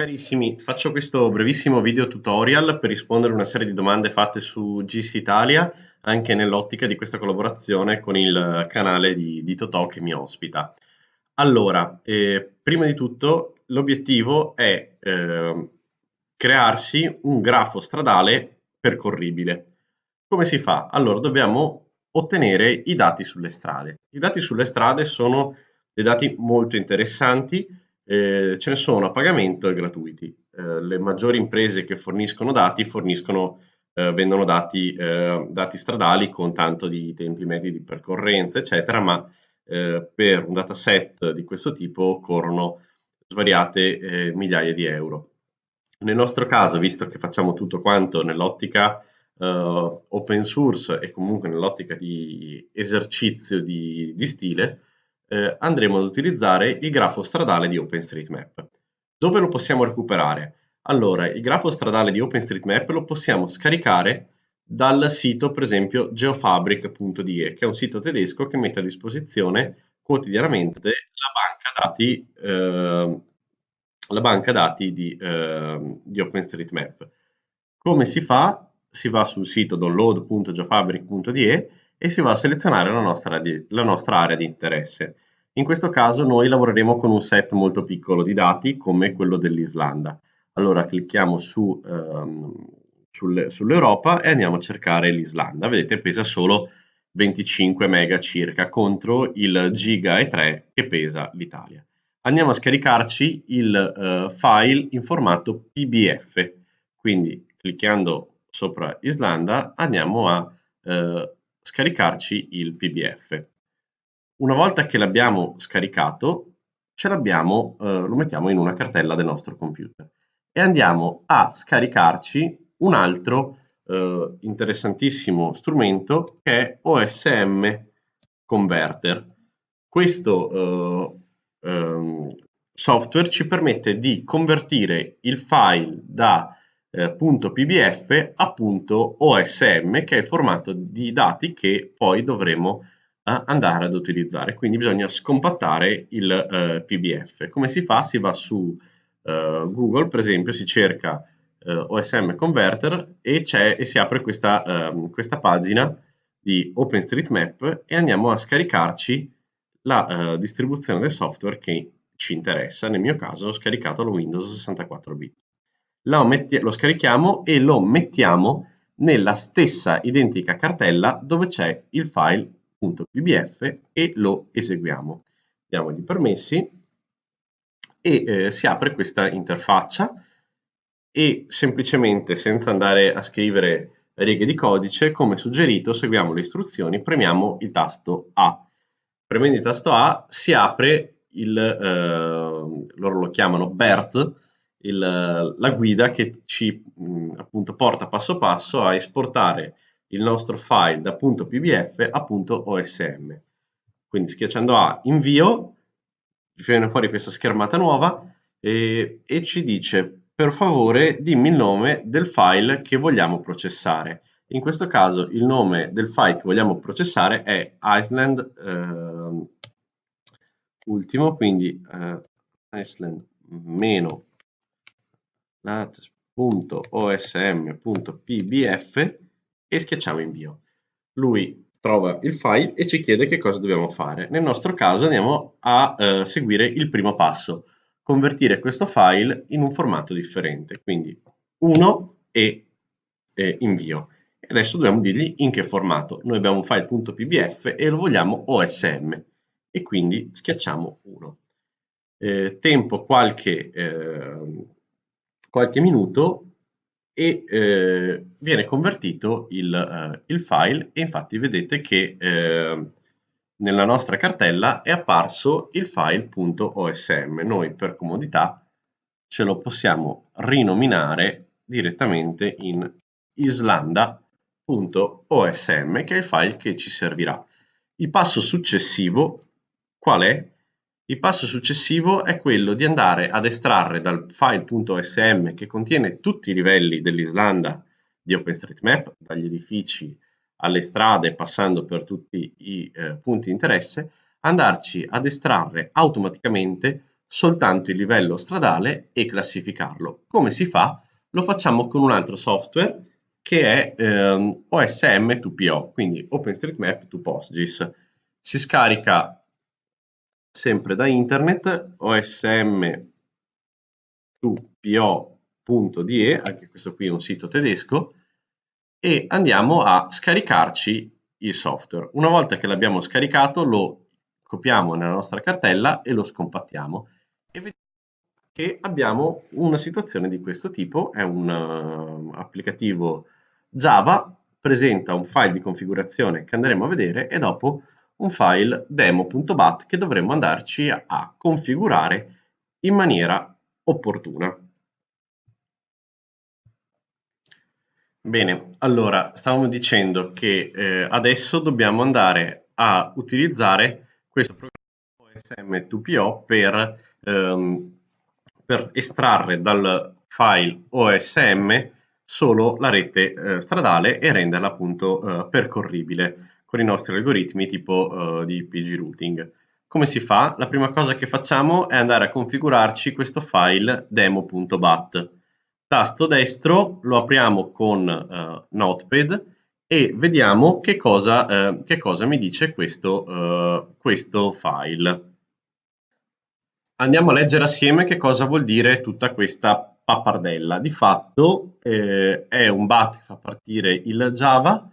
Carissimi, faccio questo brevissimo video tutorial per rispondere a una serie di domande fatte su GC Italia, anche nell'ottica di questa collaborazione con il canale di, di Totò che mi ospita. Allora, eh, prima di tutto l'obiettivo è eh, crearsi un grafo stradale percorribile. Come si fa? Allora, dobbiamo ottenere i dati sulle strade. I dati sulle strade sono dei dati molto interessanti eh, ce ne sono a pagamento e gratuiti. Eh, le maggiori imprese che forniscono dati forniscono, eh, vendono dati, eh, dati, stradali con tanto di tempi medi di percorrenza, eccetera, ma eh, per un dataset di questo tipo corrono svariate eh, migliaia di euro. Nel nostro caso, visto che facciamo tutto quanto nell'ottica open source e comunque nell'ottica di esercizio di, di stile, eh, andremo ad utilizzare il grafo stradale di OpenStreetMap. Dove lo possiamo recuperare? Allora, il grafo stradale di OpenStreetMap lo possiamo scaricare dal sito, per esempio, geofabric.de, che è un sito tedesco che mette a disposizione quotidianamente la banca dati, eh, la banca dati di, eh, di OpenStreetMap. Come si fa? Si va sul sito download.geofabric.de e si va a selezionare la nostra, la nostra area di interesse. In questo caso noi lavoreremo con un set molto piccolo di dati come quello dell'Islanda. Allora clicchiamo su, um, sul, sull'Europa e andiamo a cercare l'Islanda. Vedete pesa solo 25 mega circa contro il giga e 3 che pesa l'Italia. Andiamo a scaricarci il uh, file in formato PBF. Quindi cliccando sopra Islanda andiamo a uh, scaricarci il PDF. Una volta che l'abbiamo scaricato, ce l'abbiamo, eh, lo mettiamo in una cartella del nostro computer e andiamo a scaricarci un altro eh, interessantissimo strumento che è OSM Converter. Questo eh, ehm, software ci permette di convertire il file da eh, .pbf a .osm che è il formato di dati che poi dovremo eh, andare ad utilizzare quindi bisogna scompattare il eh, pbf come si fa? si va su eh, google per esempio si cerca osm converter e, e, si apre questa, ehm, questa pagina di OpenStreetMap e andiamo a scaricarci la uh, distribuzione del software che ci interessa. Nel mio caso ho scaricato lo Windows 64 bit lo, scarichiamo e lo mettiamo nella stessa identica cartella dove c'è il file .pbf e lo eseguiamo. Diamo i permessi e eh, si apre questa interfaccia e semplicemente senza andare a scrivere righe di codice, come suggerito, seguiamo le istruzioni, premiamo il tasto A. Premendo il tasto A si apre il, eh, loro lo chiamano BERT, il, la guida che ci mh, appunto porta passo passo a esportare il nostro file da punto .pbf a punto .osm. Quindi schiacciando A invio, viene fuori questa schermata nuova e, e ci dice per favore dimmi il nome del file che vogliamo processare. In questo caso il nome del file che vogliamo processare è Iceland eh, ultimo, quindi eh, Iceland meno lat.osm.pbf e schiacciamo invio. Lui trova il file e ci chiede che cosa dobbiamo fare. Nel nostro caso andiamo a eh, seguire il primo passo, convertire questo file in un formato differente, quindi 1 e eh, invio. E adesso dobbiamo dirgli in che formato. Noi abbiamo un file.pbf e lo vogliamo OSM e quindi schiacciamo 1. Eh, tempo qualche eh, qualche minuto e eh, viene convertito il, eh, il, file e infatti vedete che eh, nella nostra cartella è apparso il file.osm. Noi per comodità ce lo possiamo rinominare direttamente in islanda.osm che è il file che ci servirà. Il passo successivo qual è? Il passo successivo è quello di andare ad estrarre dal file.osm che contiene tutti i livelli dell'Islanda di OpenStreetMap, dagli edifici alle strade passando per tutti i eh, punti di interesse, andarci ad estrarre automaticamente soltanto il livello stradale e classificarlo. Come si fa? Lo facciamo con un altro software che è ehm, OSM 2PO, quindi OpenStreetMap to PostGIS. Si scarica sempre da internet osm 2PO.de, anche questo qui è un sito tedesco, e andiamo a scaricarci il software. Una volta che l'abbiamo scaricato lo copiamo nella nostra cartella e lo scompattiamo e vediamo che abbiamo una situazione di questo tipo, è un uh, applicativo Java, presenta un file di configurazione che andremo a vedere e dopo un file demo.bat che dovremo andarci a configurare in maniera opportuna. Bene, allora stavamo dicendo che eh, adesso dobbiamo andare a utilizzare questo programma OSM2PO per, ehm, per estrarre dal file OSM solo la rete eh, stradale e renderla appunto eh, percorribile con i nostri algoritmi tipo eh, di PG routing. Come si fa? La prima cosa che facciamo è andare a configurarci questo file demo.bat tasto destro, lo apriamo con uh, Notepad e vediamo che cosa, uh, che cosa mi dice questo, uh, questo, file. Andiamo a leggere assieme che cosa vuol dire tutta questa pappardella. Di fatto eh, è un BAT che fa partire il Java,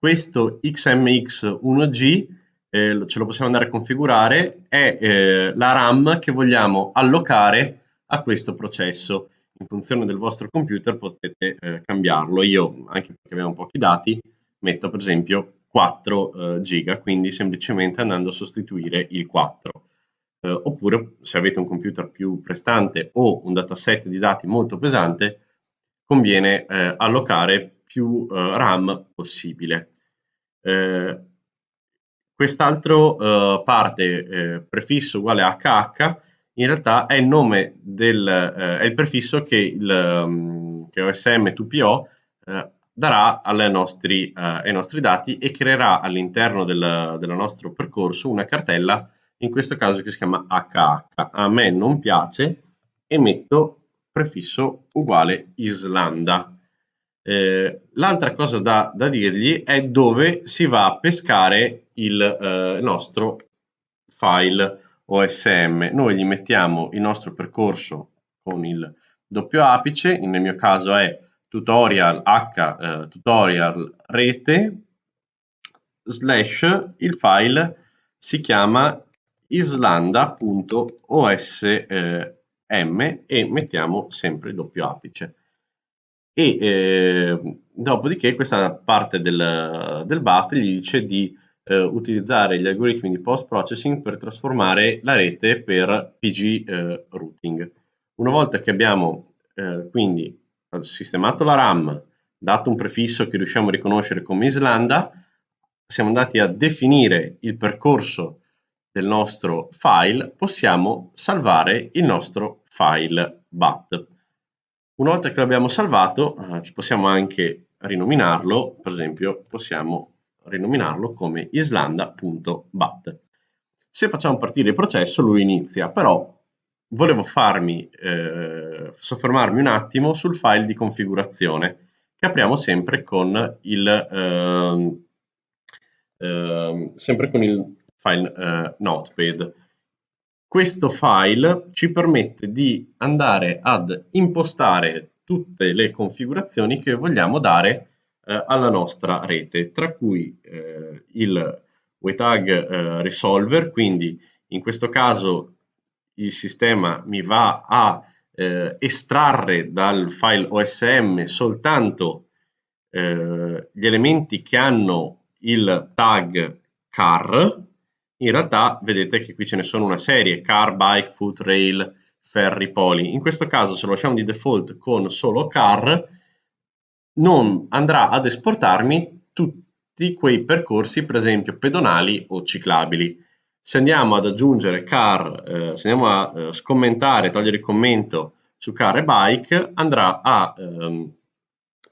questo XMX1G eh, ce lo possiamo andare a configurare, è eh, la RAM che vogliamo allocare a questo processo in funzione del vostro computer potete eh, cambiarlo. Io, anche perché abbiamo pochi dati, metto per esempio 4 eh, giga, quindi semplicemente andando a sostituire il 4. Eh, oppure se avete un computer più prestante o un dataset di dati molto pesante, conviene eh, allocare più eh, RAM possibile. Eh, quest'altro parte prefisso uguale HH in realtà è il nome del, eh, è il prefisso che, il, um, che OSM2PO eh, darà nostri, eh, ai nostri dati e creerà all'interno del, del nostro percorso una cartella, in questo caso che si chiama HH. A me non piace e metto prefisso uguale Islanda. Eh, l'altra cosa da, da, dirgli è dove si va a pescare il eh, nostro file OSM, noi gli mettiamo il nostro percorso con il doppio apice, nel mio caso è tutorial h eh, tutorial rete slash il file si chiama islanda.osm e mettiamo sempre il doppio apice e eh, dopodiché questa parte del, del BAT gli dice di eh, utilizzare gli algoritmi di post-processing per trasformare la rete per PG eh, routing. Una volta che abbiamo eh, quindi sistemato la RAM, dato un prefisso che riusciamo a riconoscere come Islanda, siamo andati a definire il percorso del nostro file, possiamo salvare il nostro file BAT. Una volta che l'abbiamo salvato, eh, possiamo anche rinominarlo, per esempio possiamo rinominarlo come islanda.bat. Se facciamo partire il processo lui inizia, però volevo farmi, eh, soffermarmi un attimo sul file di configurazione che apriamo sempre con il, eh, eh, sempre con il file eh, notepad. Questo file ci permette di andare ad impostare tutte le configurazioni che vogliamo dare eh, alla nostra rete, tra cui eh, il WTAG eh, Resolver, quindi in questo caso il sistema mi va a eh, estrarre dal file OSM soltanto eh, gli elementi che hanno il tag car, in realtà vedete che qui ce ne sono una serie, car, bike, foot, rail, ferry, poli. In questo caso se lo lasciamo di default con solo car, non andrà ad esportarmi tutti quei percorsi, per esempio pedonali o ciclabili. Se andiamo ad aggiungere car, eh, se andiamo a eh, scommentare, togliere il commento su car e bike, andrà a ehm,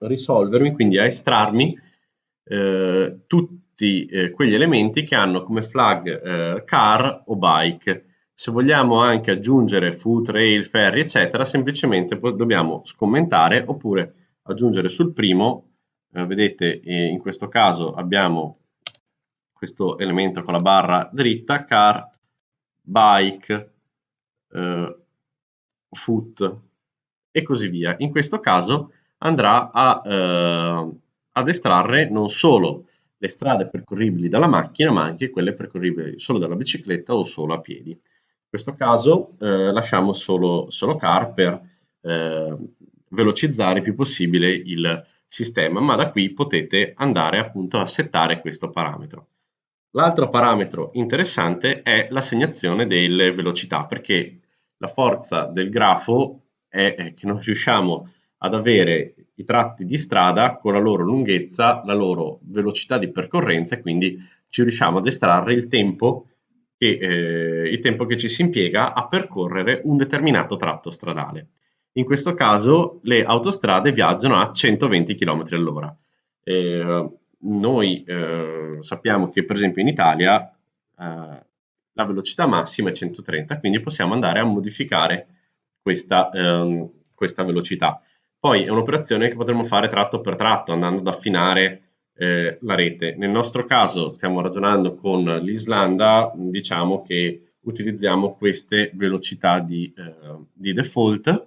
risolvermi, quindi a estrarmi eh, tutti eh, quegli elementi che hanno come flag eh, car o bike. Se vogliamo anche aggiungere foot, rail, ferri, eccetera, semplicemente dobbiamo scommentare oppure aggiungere sul primo, eh, vedete eh, in questo caso abbiamo questo elemento con la barra dritta, car, bike, eh, foot e così via. In questo caso andrà a, eh, ad estrarre non solo le strade percorribili dalla macchina, ma anche quelle percorribili solo dalla bicicletta o solo a piedi. In questo caso eh, lasciamo solo, solo car per eh, velocizzare il più possibile il sistema, ma da qui potete andare appunto a settare questo parametro. L'altro parametro interessante è l'assegnazione delle velocità, perché la forza del grafo è che non riusciamo ad avere i tratti di strada con la loro lunghezza, la loro velocità di percorrenza e quindi ci riusciamo ad estrarre il tempo che, eh, il tempo che ci si impiega a percorrere un determinato tratto stradale. In questo caso le autostrade viaggiano a 120 km all'ora. Eh, noi eh, sappiamo che per esempio in Italia eh, la velocità massima è 130, quindi possiamo andare a modificare questa, ehm, questa velocità. Poi è un'operazione che potremmo fare tratto per tratto, andando ad affinare eh, la rete. Nel nostro caso stiamo ragionando con l'Islanda, diciamo che utilizziamo queste velocità di, eh, di default,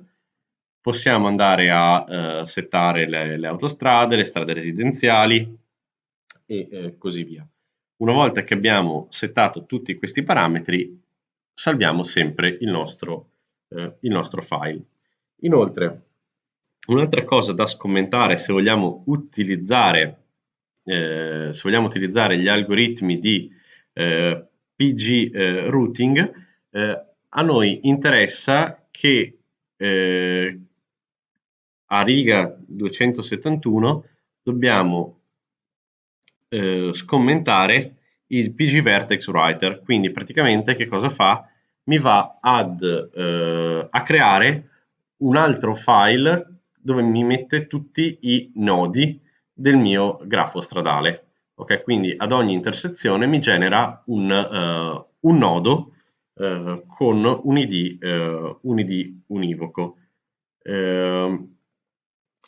possiamo andare a eh, settare le, le, autostrade, le strade residenziali, e eh, così via. Una volta che abbiamo settato tutti questi parametri, salviamo sempre il nostro, eh, il nostro file. Inoltre, un'altra cosa da scommentare se vogliamo utilizzare, eh, se vogliamo utilizzare gli algoritmi di eh, PG eh, routing, eh, a noi interessa che a riga 271 dobbiamo eh, scommentare il PG Vertex Writer. Quindi praticamente che cosa fa? Mi va ad, eh, a creare un altro file dove mi mette tutti i nodi del mio grafo stradale. Ok, quindi ad ogni intersezione mi genera un, uh, un nodo uh, con un ID, uh, un ID univoco. Ehm,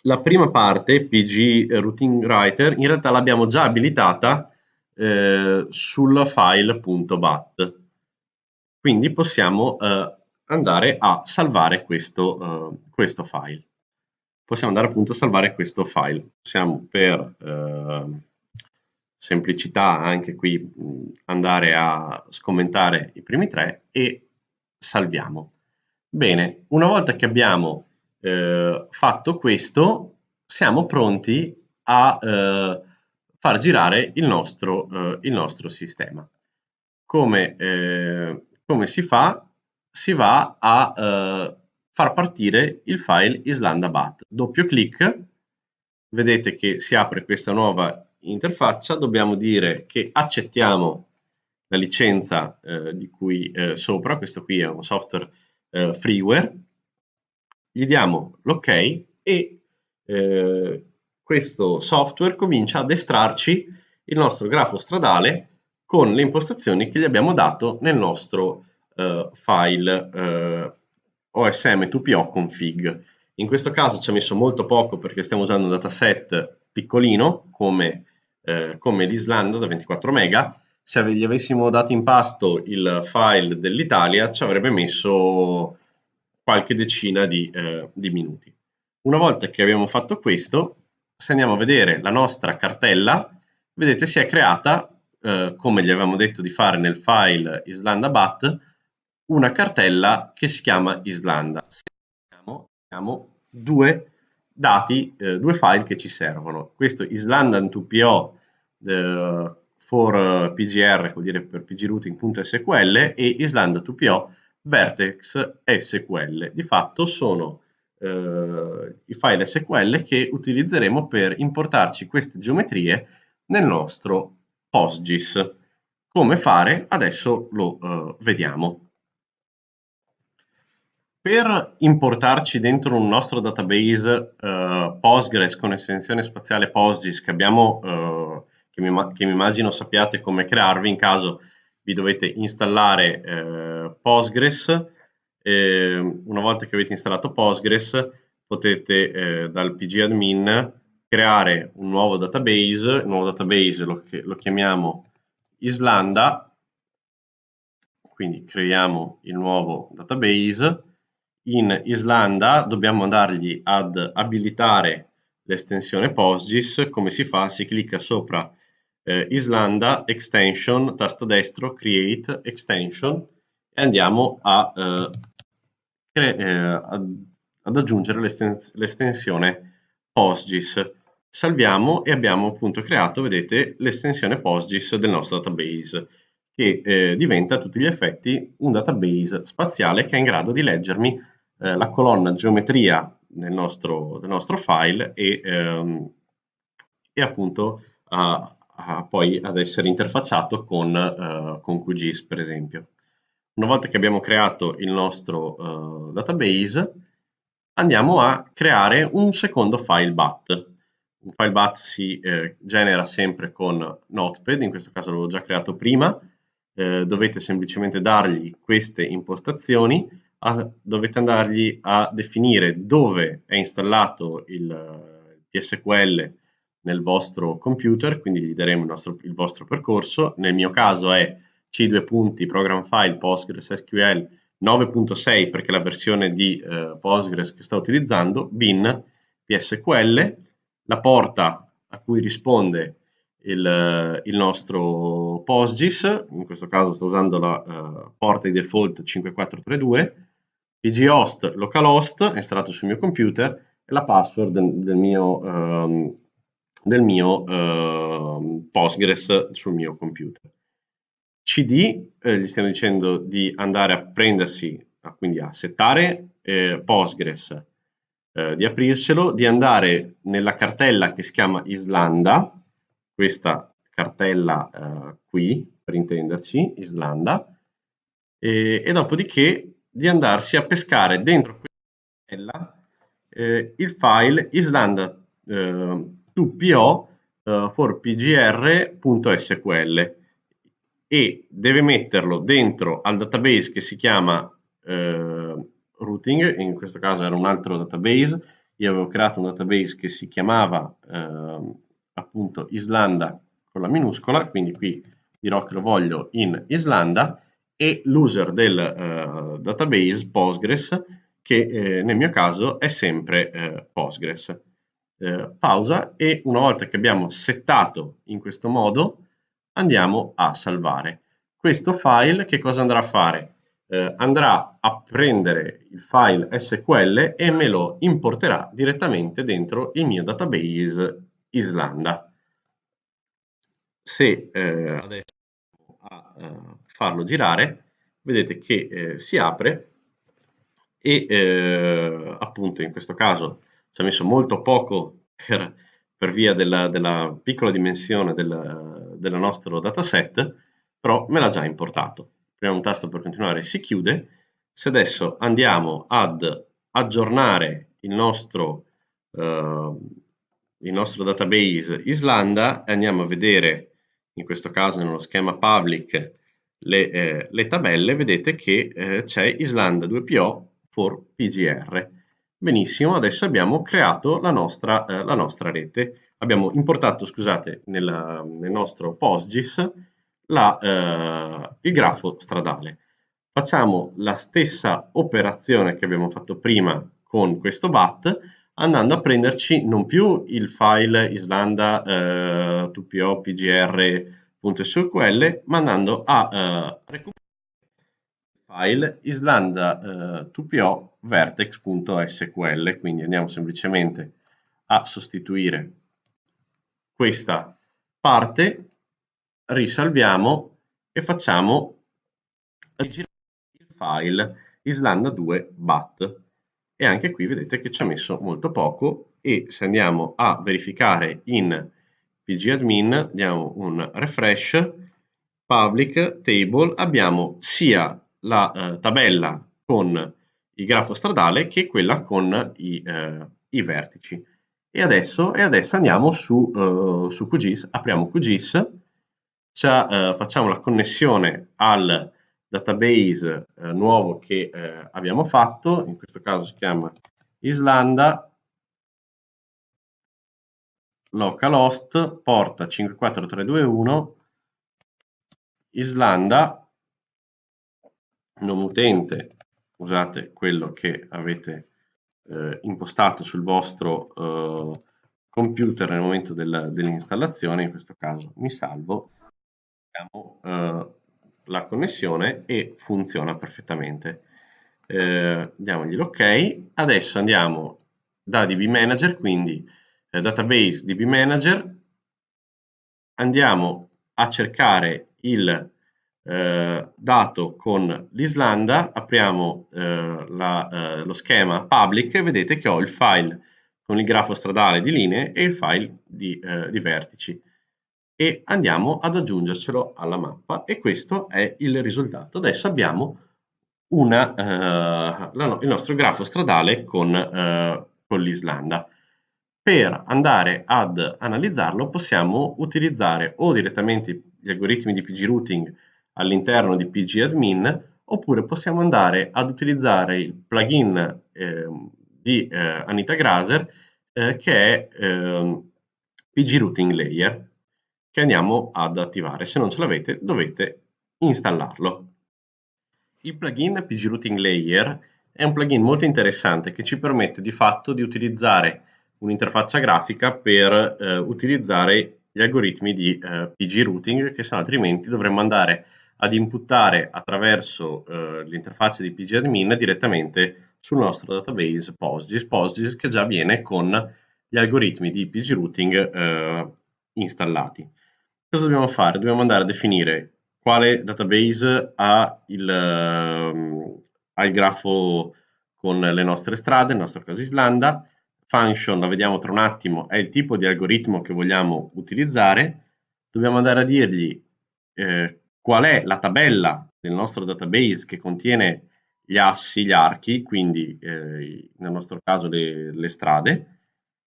la prima parte, PG Routing Writer, in realtà l'abbiamo già abilitata eh, sul file.bat. Quindi possiamo eh, andare a salvare questo, questo, file. Possiamo andare appunto a salvare questo file. Possiamo per uh, semplicità anche qui andare a scommentare i primi tre e salviamo. Bene, una volta che abbiamo eh, fatto questo, siamo pronti a eh, far girare il nostro, eh, il nostro sistema. Come, eh, come, si fa? Si va a eh, far partire il file islandabat. Doppio clic, vedete che si apre questa nuova interfaccia, dobbiamo dire che accettiamo la licenza eh, di cui sopra, questo qui è un software freeware, gli diamo l'ok e eh, questo software comincia ad estrarci il nostro grafo stradale con le impostazioni che gli abbiamo dato nel nostro eh, file eh, OSM2PO config. In questo caso ci ha messo molto poco perché stiamo usando un dataset piccolino come, eh, come l'Islanda da 24 mega. Se gli avessimo dato in pasto il file dell'Italia ci avrebbe messo qualche decina di, eh, di minuti. Una volta che abbiamo fatto questo, se andiamo a vedere la nostra cartella, vedete si è creata, eh, come gli avevamo detto di fare nel file islandabat, una cartella che si chiama Islanda. Abbiamo, abbiamo due dati, eh, due file che ci servono. Questo islandan2po eh, for pgr, vuol dire per pgrouting.sql, e islanda2po vertex SQL. Di fatto sono eh, i file SQL che utilizzeremo per importarci queste geometrie nel nostro PostGIS. Come fare? Adesso lo eh, vediamo. Per importarci dentro un nostro database eh, Postgres con estensione spaziale PostGIS che abbiamo, eh, che mi, che mi immagino sappiate come crearvi in caso vi dovete installare eh, Postgres, una volta che avete installato Postgres potete eh, dal pgadmin creare un nuovo database, il nuovo database lo, lo chiamiamo Islanda, quindi creiamo il nuovo database, in Islanda dobbiamo andargli ad abilitare l'estensione PostGIS, come si fa? Si clicca sopra eh, Islanda Extension, tasto destro, Create Extension e andiamo a, eh, eh, ad, ad, aggiungere l'estensione PostGIS. Salviamo e abbiamo appunto creato, vedete, l'estensione PostGIS del nostro database che eh, diventa a tutti gli effetti un database spaziale che è in grado di leggermi eh, la colonna geometria del nostro, del nostro file e, ehm, e appunto a, a poi ad essere interfacciato con, uh, con QGIS per esempio. Una volta che abbiamo creato il nostro uh, database andiamo a creare un secondo file BAT. Un file BAT si eh, genera sempre con Notepad, in questo caso l'avevo già creato prima, eh, dovete semplicemente dargli queste impostazioni, a, dovete andargli a definire dove è installato il, PSQL nel vostro computer, quindi gli daremo il, nostro, il vostro percorso. Nel mio caso è c2 punti program file PostgreSQL 9.6 perché è la versione di eh, Postgres che sto utilizzando, bin PSQL, la porta a cui risponde il, il nostro PostGIS, in questo caso sto usando la uh, porta di default 5432, pghost localhost installato sul mio computer e la password del, del mio um, del mio eh, Postgres sul mio computer. CD eh, gli stiamo dicendo di andare a prendersi, quindi a settare eh, Postgres, eh, di aprirselo, di andare nella cartella che si chiama Islanda, questa cartella eh, qui, per intenderci, Islanda, e, e, dopodiché di andarsi a pescare dentro cartella eh, il file Islanda eh, 2PO eh, for pgr.sql e deve metterlo dentro al database che si chiama uh, routing, in questo caso era un altro database, io avevo creato un database che si chiamava uh, appunto Islanda con la minuscola, quindi qui dirò che lo voglio in Islanda e l'user del uh, database Postgres che eh, nel mio caso è sempre eh, Postgres eh, pausa e una volta che abbiamo settato in questo modo andiamo a salvare. Questo file che cosa andrà a fare? Eh, andrà a prendere il file SQL e me lo importerà direttamente dentro il mio database Islanda. Se eh, adesso a eh, farlo girare, vedete che eh, si apre e eh, appunto in questo caso ci ha messo molto poco per, per via della, della, piccola dimensione del, del nostro dataset, però me l'ha già importato. Premo un tasto per continuare, si chiude. Se adesso andiamo ad aggiornare il nostro, uh, il nostro database Islanda e andiamo a vedere, in questo caso nello schema public, le, eh, le tabelle, vedete che eh, c'è Islanda 2PO for PGR. Benissimo, adesso abbiamo creato la nostra, eh, la nostra rete. Abbiamo importato, scusate, nella, nel nostro PostGIS la, eh, il grafo stradale. Facciamo la stessa operazione che abbiamo fatto prima con questo BAT, andando a prenderci non più il file islanda eh, 2po pgr.sql, ma a eh, recuperare file islanda eh, 2po vertex.sql, quindi andiamo semplicemente a sostituire questa parte, risalviamo e facciamo il file islanda2 bat. E anche qui vedete che ci ha messo molto poco e se andiamo a verificare in pgadmin diamo un refresh public table abbiamo sia la eh, tabella con il grafo stradale che quella con i, eh, i vertici. E adesso, e adesso, andiamo su, uh, su QGIS, apriamo QGIS eh, facciamo la connessione al database eh, nuovo che eh, abbiamo fatto, in questo caso si chiama Islanda, localhost, porta 54321, Islanda, nome utente, usate quello che avete eh, impostato sul vostro eh, computer nel momento del, dell'installazione, in questo caso mi salvo, abbiamo eh, la connessione e funziona perfettamente. Eh, diamogli l'ok, adesso andiamo da DB Manager, quindi eh, Database DB Manager, andiamo a cercare il eh, dato con l'Islanda, apriamo eh, la, eh, lo schema public e vedete che ho il file con il grafo stradale di linee e il file di, eh, di vertici e andiamo ad aggiungercelo alla mappa e questo è il risultato. Adesso abbiamo una, eh, la, il nostro grafo stradale con, eh, con l'Islanda. Per andare ad analizzarlo possiamo utilizzare o direttamente gli algoritmi di pgrouting all'interno di pgadmin oppure possiamo andare ad utilizzare il plugin eh, di eh, Anita Graser eh, che è eh, pgrouting layer che andiamo ad attivare. Se non ce l'avete dovete installarlo. Il plugin pgrouting layer è un plugin molto interessante che ci permette di fatto di utilizzare un'interfaccia grafica per eh, utilizzare gli algoritmi di eh, pgrouting che se no altrimenti dovremmo andare ad inputtare attraverso eh, l'interfaccia di pgadmin direttamente sul nostro database PostGIS, PostGIS che già viene con gli algoritmi di pgrouting eh, installati. Cosa dobbiamo fare? Dobbiamo andare a definire quale database ha il, uh, ha il grafo con le nostre strade, nel nostro caso Islanda, function, la vediamo tra un attimo, è il tipo di algoritmo che vogliamo utilizzare, dobbiamo andare a dirgli eh, qual è la tabella del nostro database che contiene gli assi, gli archi, quindi eh, nel nostro caso le, le, strade,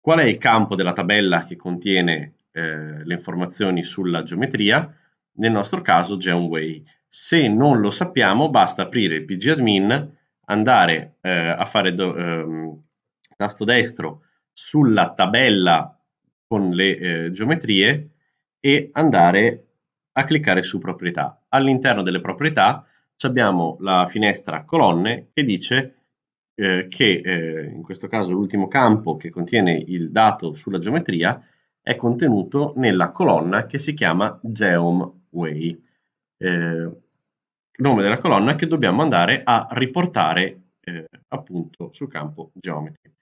qual è il campo della tabella che contiene eh, le informazioni sulla geometria, nel nostro caso Geonway. Se non lo sappiamo basta aprire il pgadmin, andare eh, a fare do, ehm, tasto destro sulla tabella con le eh, geometrie e andare a cliccare su proprietà. All'interno delle proprietà abbiamo la finestra colonne che dice eh, che eh, in questo caso l'ultimo campo che contiene il dato sulla geometria è contenuto nella colonna che si chiama GeomWay, eh, nome della colonna che dobbiamo andare a riportare eh, appunto sul campo Geometry.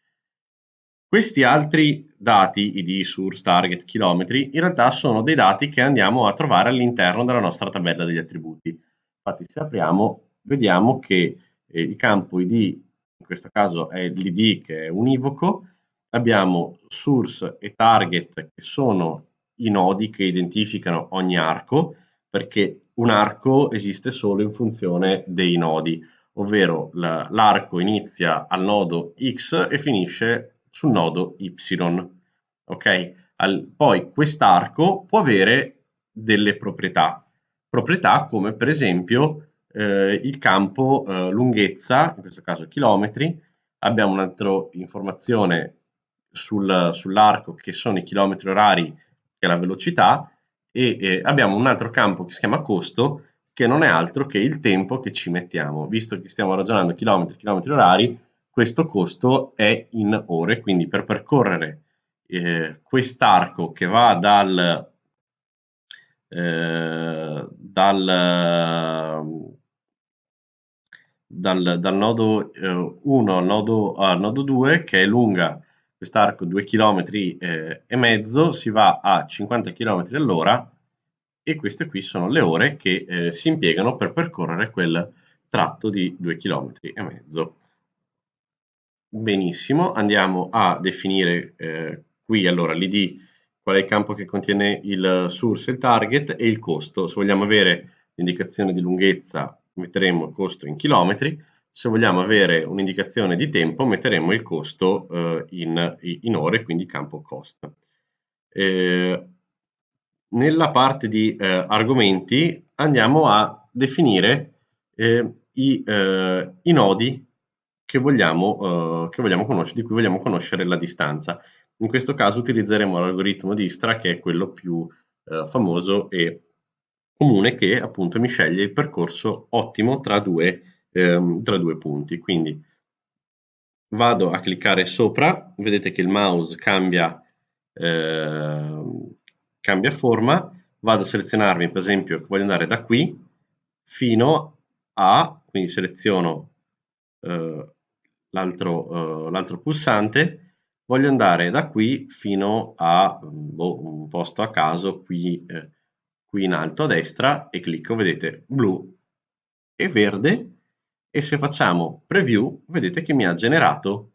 Questi altri dati, id, source, target, chilometri, in realtà sono dei dati che andiamo a trovare all'interno della nostra tabella degli attributi. Infatti se apriamo vediamo che eh, il campo id, in questo caso è l'id che è univoco, abbiamo source e target che sono i nodi che identificano ogni arco, perché un arco esiste solo in funzione dei nodi, ovvero l'arco inizia al nodo x e finisce sul nodo y. Ok? Al, poi quest'arco può avere delle proprietà, proprietà come per esempio eh, il campo eh, lunghezza, in questo caso chilometri, abbiamo un'altra informazione sul, sull'arco che sono i chilometri orari che è la velocità e eh, abbiamo un altro campo che si chiama costo che non è altro che il tempo che ci mettiamo. Visto che stiamo ragionando chilometri, chilometri orari, questo costo è in ore, quindi per percorrere eh, quest'arco che va dal, eh, dal, dal, dal nodo eh, 1 al nodo, al nodo 2, che è lunga quest'arco 2 km eh, e mezzo, si va a 50 km all'ora e queste qui sono le ore che eh, si impiegano per percorrere quel tratto di 2 km e mezzo. Benissimo, andiamo a definire eh, qui allora l'id, qual è il campo che contiene il source, il target e il costo. Se vogliamo avere l'indicazione di lunghezza metteremo il costo in chilometri, se vogliamo avere un'indicazione di tempo metteremo il costo eh, in, in, ore, quindi campo cost. Eh, nella parte di eh, argomenti andiamo a definire eh, i, eh, i, nodi che vogliamo, eh, che vogliamo conoscere, di cui vogliamo conoscere la distanza. In questo caso utilizzeremo l'algoritmo di Istra che è quello più eh, famoso e comune che appunto mi sceglie il percorso ottimo tra due, ehm, tra due punti. Quindi vado a cliccare sopra, vedete che il mouse cambia, eh, cambia forma, vado a selezionarmi per esempio che voglio andare da qui fino a, quindi seleziono eh, l'altro, eh, pulsante, voglio andare da qui fino a boh, un posto a caso qui, eh, qui in alto a destra e clicco, vedete, blu e verde e se facciamo preview vedete che mi ha generato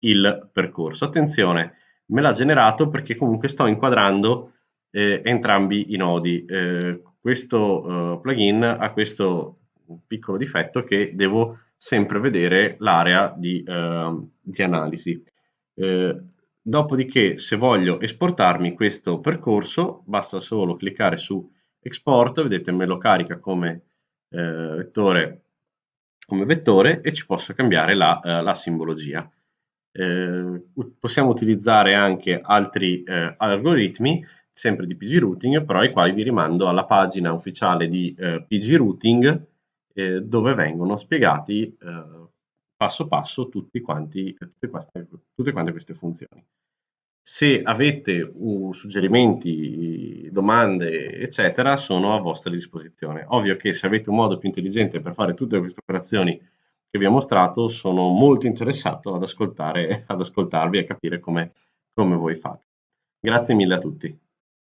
il percorso. Attenzione, me l'ha generato perché comunque sto inquadrando eh, entrambi i nodi. Eh, questo eh, plugin ha questo piccolo difetto che devo sempre vedere l'area di, ehm, di, analisi. Eh, dopodiché, se voglio esportarmi questo percorso, basta solo cliccare su Export, vedete me lo carica come eh, vettore come vettore e ci posso cambiare la, uh, la simbologia. Eh, possiamo utilizzare anche altri eh, algoritmi, sempre di PG Routing, però ai quali vi rimando alla pagina ufficiale di eh, PG Routing, eh, dove vengono spiegati eh, passo passo tutti quanti, tutte, queste, tutte quante queste funzioni. Se avete uh, suggerimenti, domande, eccetera, sono a vostra disposizione. Ovvio che se avete un modo più intelligente per fare tutte queste operazioni che vi ho mostrato, sono molto interessato ad, ascoltare, ad ascoltarvi e capire come, come voi fate. Grazie mille a tutti.